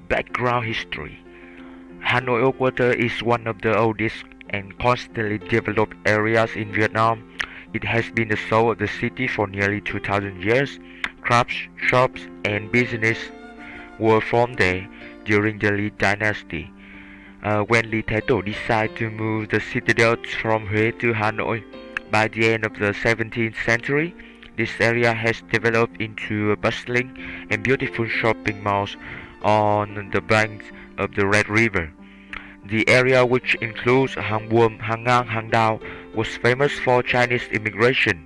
Background history Hanoi Water is one of the oldest and constantly developed areas in Vietnam. It has been the soul of the city for nearly 2000 years. Crafts, shops, and business were formed there during the Lý dynasty. Uh, when Lý Thái Tổ decided to move the citadel from Huế to Hanoi by the end of the 17th century, this area has developed into a bustling and beautiful shopping malls on the banks of the Red River. The area which includes Hang Vuom, Hang Ngang, Hang Dao was famous for Chinese immigration.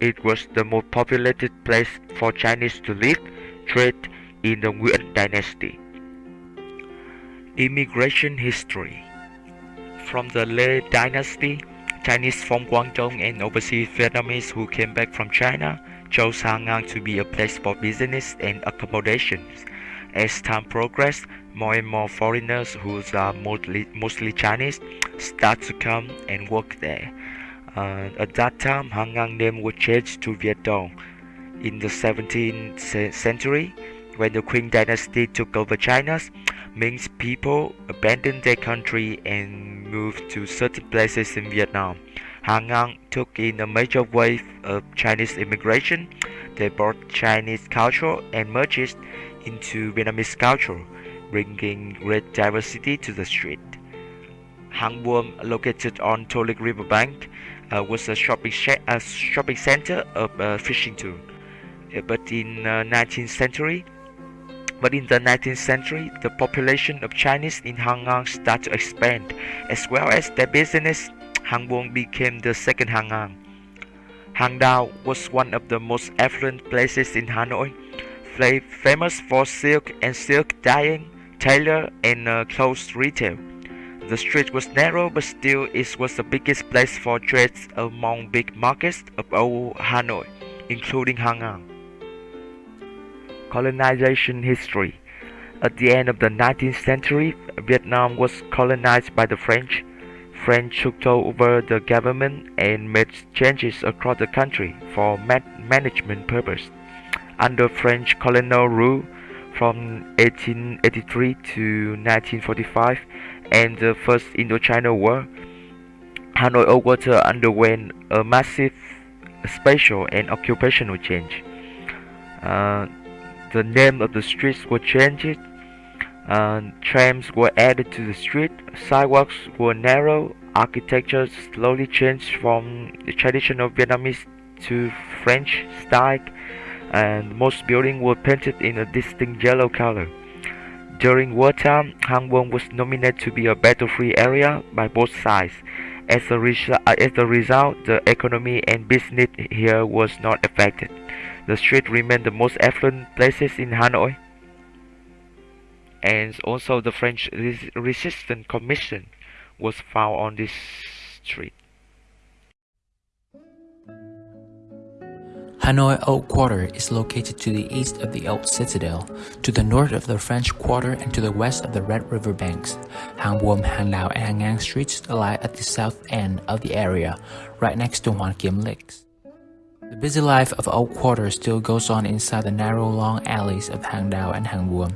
It was the most populated place for Chinese to live, trade in the Nguyen dynasty. Immigration history From the Lê dynasty, Chinese from Guangdong and overseas Vietnamese who came back from China chose Hang to be a place for business and accommodations. As time progressed, more and more foreigners who are mostly, mostly Chinese start to come and work there. Uh, at that time, Hang name was changed to Viet Dong. In the 17th century, when the Qing dynasty took over China, Ming's people abandoned their country and moved to certain places in Vietnam. Hang took in a major wave of Chinese immigration. They brought Chinese culture and merged into Vietnamese culture, bringing great diversity to the street. Hang Vuom, located on To Lich riverbank, uh, was a shopping, a shopping center of uh, fishing too. Uh, but in 19th uh, century, but in the 19th century, the population of Chinese in Hangang started to expand, as well as their business. Hangbuong became the second Hangang. Hangdao was one of the most affluent places in Hanoi, famous for silk and silk dyeing, tailor, and uh, clothes retail. The street was narrow, but still it was the biggest place for trades among big markets of old Hanoi, including Hangang. Colonization history. At the end of the 19th century, Vietnam was colonized by the French. French took over the government and made changes across the country for management purposes. Under French colonial rule from 1883 to 1945 and the First Indochina War, Hanoi Old Quarter underwent a massive spatial and occupational change. Uh, the name of the streets were changed. Uh, trams were added to the street. Sidewalks were narrow. Architecture slowly changed from the traditional Vietnamese to French style, and most buildings were painted in a distinct yellow color. During wartime, Hang Vuom was nominated to be a battle-free area by both sides. As a, uh, as a result, the economy and business here was not affected. The street remained the most affluent places in Hanoi. And also the French Resistance Commission was found on this street. Hanoi Old Quarter is located to the east of the Old Citadel, to the north of the French Quarter and to the west of the Red River banks. Hang Vuom, Hang Dao and Hang Ngang streets lie at the south end of the area, right next to Hoan Kiem Lakes. The busy life of Old Quarter still goes on inside the narrow long alleys of Hangdao and Hangvuom.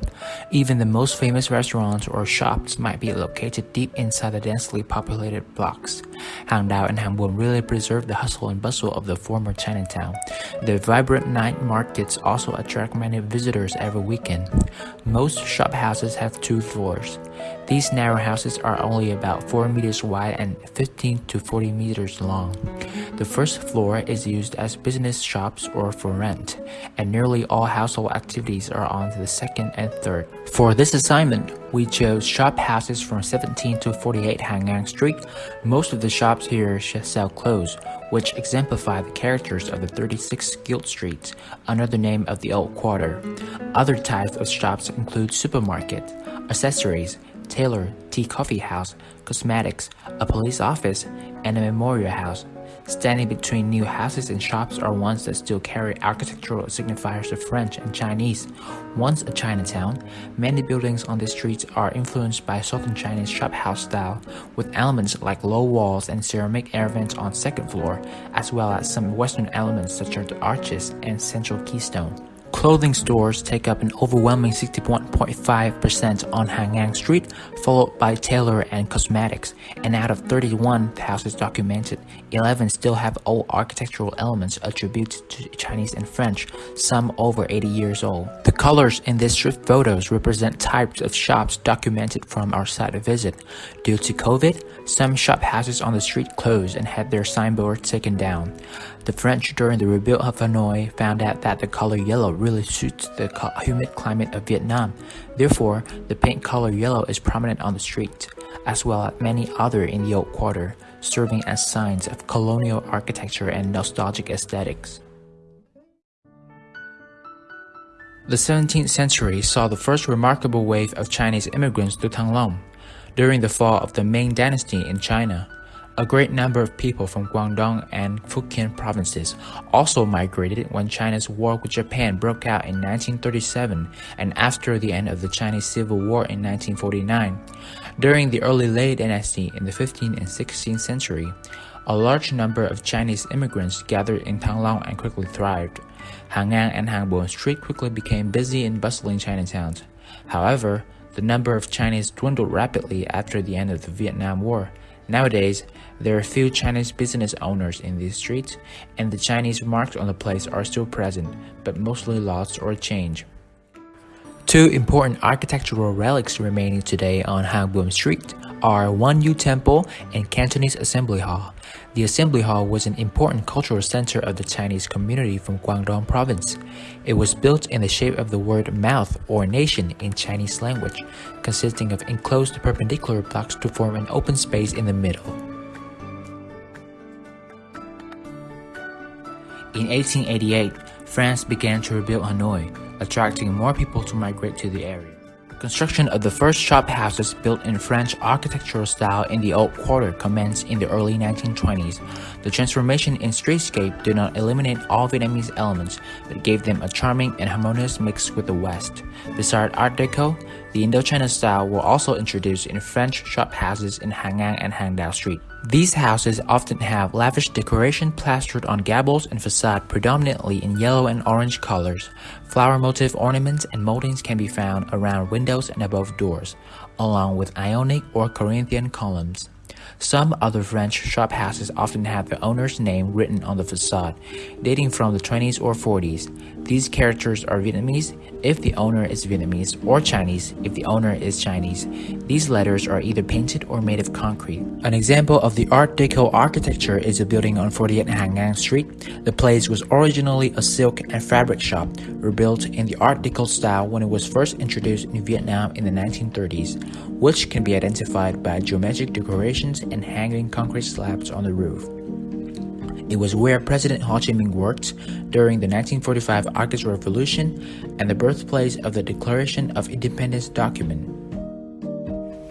Even the most famous restaurants or shops might be located deep inside the densely populated blocks. Hangdao and Hangvuom really preserve the hustle and bustle of the former Chinatown. The vibrant night markets also attract many visitors every weekend. Most shop houses have two floors. These narrow houses are only about 4 meters wide and 15 to 40 meters long. The first floor is used as business shops or for rent, and nearly all household activities are on the second and third. For this assignment, we chose shop houses from 17 to 48 Hangang Street. Most of the shops here sell clothes, which exemplify the characters of the 36 Guild Streets under the name of the Old Quarter. Other types of shops include supermarket, accessories, tailor, tea coffee house, cosmetics, a police office, and a memorial house. Standing between new houses and shops are ones that still carry architectural signifiers of French and Chinese. Once a Chinatown, many buildings on the streets are influenced by Southern Chinese shop house style, with elements like low walls and ceramic air vents on second floor, as well as some Western elements such as the arches and central keystone. Clothing stores take up an overwhelming 61.5% on Hangang Street, followed by tailor and cosmetics. And out of 31 houses documented, 11 still have old architectural elements attributed to Chinese and French, some over 80 years old. The colors in these street photos represent types of shops documented from our site visit. Due to COVID, some shop houses on the street closed and had their signboards taken down. The French during the rebuild of Hanoi found out that the color yellow really suits the humid climate of Vietnam. Therefore, the paint color yellow is prominent on the street, as well as many other in the old quarter, serving as signs of colonial architecture and nostalgic aesthetics. The 17th century saw the first remarkable wave of Chinese immigrants to Thăng Long. During the fall of the Ming Dynasty in China, a great number of people from Guangdong and Fujian provinces also migrated when China's war with Japan broke out in 1937 and after the end of the Chinese Civil War in 1949. During the early Lê Dynasty in the 15th and 16th century, a large number of Chinese immigrants gathered in Thăng Long and quickly thrived. Hangang and Hangbom Street quickly became busy and bustling Chinatowns. However, the number of Chinese dwindled rapidly after the end of the Vietnam War. Nowadays, there are few Chinese business owners in these streets, and the Chinese marks on the place are still present, but mostly lost or changed. Two important architectural relics remaining today on Hangbom Street are Wan Yu Temple and Cantonese Assembly Hall. The Assembly Hall was an important cultural center of the Chinese community from Guangdong province. It was built in the shape of the word mouth or nation in Chinese language, consisting of enclosed perpendicular blocks to form an open space in the middle. In 1888, France began to rebuild Hanoi, attracting more people to migrate to the area. Construction of the first shop houses built in French architectural style in the Old Quarter commenced in the early 1920s. The transformation in streetscape did not eliminate all Vietnamese elements, but gave them a charming and harmonious mix with the West. Besides Art Deco, the Indochina style were also introduced in French shop houses in Hangang and Hangdao Street. These houses often have lavish decoration plastered on gables and facade predominantly in yellow and orange colors. Flower motif ornaments and moldings can be found around windows and above doors, along with Ionic or Corinthian columns. Some other French shop houses often have the owner's name written on the facade, dating from the 20s or 40s. These characters are Vietnamese if the owner is Vietnamese or Chinese if the owner is Chinese. These letters are either painted or made of concrete. An example of the Art Deco architecture is a building on 48 Hangang Street. The place was originally a silk and fabric shop, rebuilt in the Art Deco style when it was first introduced in Vietnam in the 1930s, which can be identified by geometric decorations and hanging concrete slabs on the roof. It was where President Ho Chi Minh worked during the 1945 August Revolution and the birthplace of the Declaration of Independence document.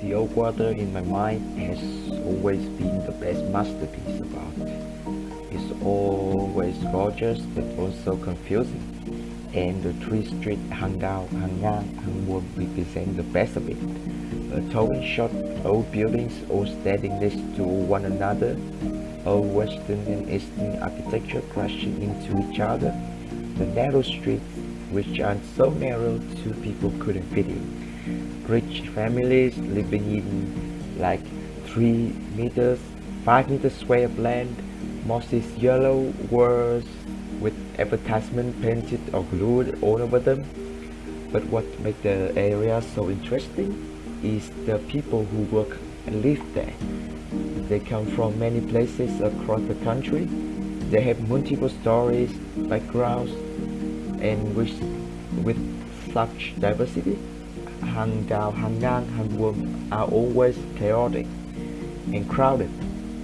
The old quarter in my mind has always been the best masterpiece of art. It's always gorgeous but also confusing. And the three street Hangdao, Hangang, Hangbom represent the best of it. A tall and short old buildings all standing next to one another Old Western and Eastern architecture crashing into each other. The narrow streets, which are so narrow two people couldn't fit in. Rich families living in like 3 meters, 5 meters square of land, mossy yellow walls with advertisement painted or glued all over them. But what makes the area so interesting is the people who work and live there. They come from many places across the country. They have multiple stories, backgrounds, and with, with such diversity, Hangdao, Hangang, Hangbom are always chaotic and crowded,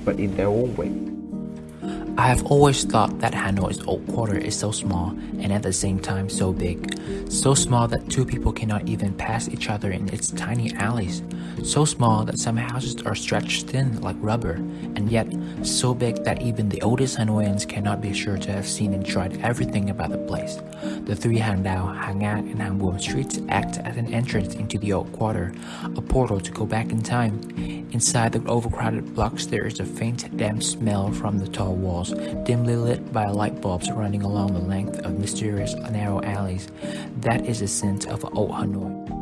but in their own way. I have always thought that Hanoi's old quarter is so small and at the same time so big. So small that two people cannot even pass each other in its tiny alleys. So small that some houses are stretched thin like rubber, and yet so big that even the oldest Hanoians cannot be sure to have seen and tried everything about the place. The three Hangdao, Hangang, and Hangbom streets act as an entrance into the old quarter, a portal to go back in time. Inside the overcrowded blocks there is a faint damp smell from the tall walls dimly lit by light bulbs running along the length of mysterious narrow alleys. That is the sense of old Hanoi.